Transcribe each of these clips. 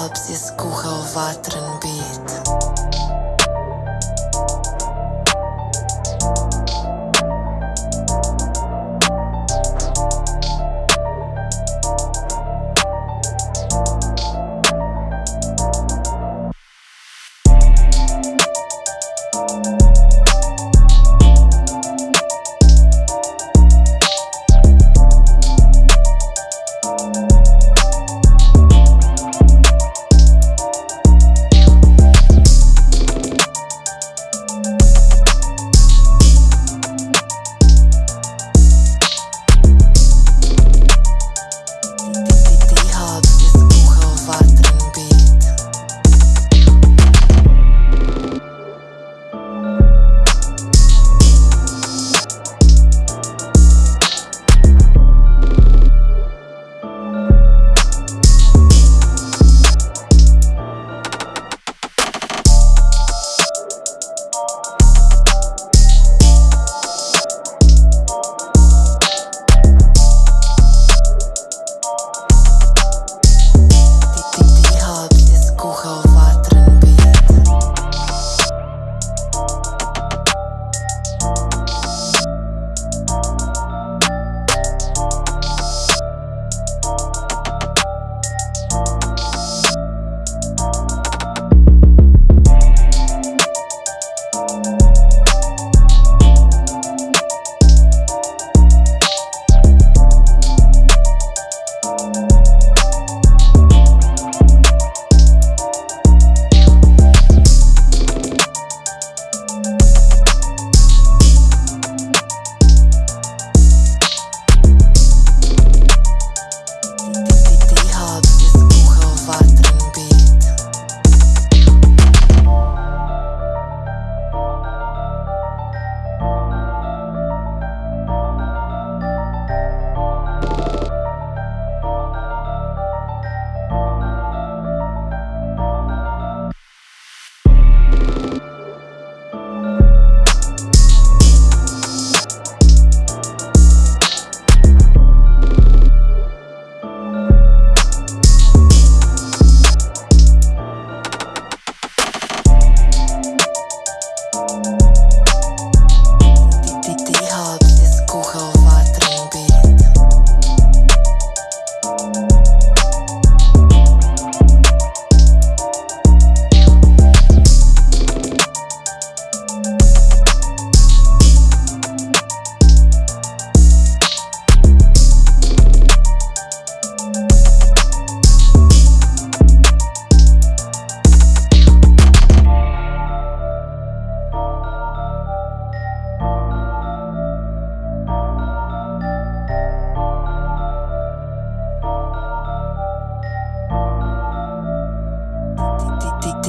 alb se skuhal vatren bi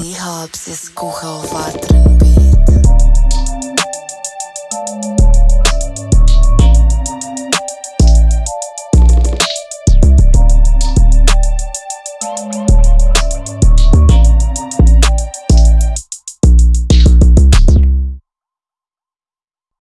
Ty hapsi skuhao vatrën bi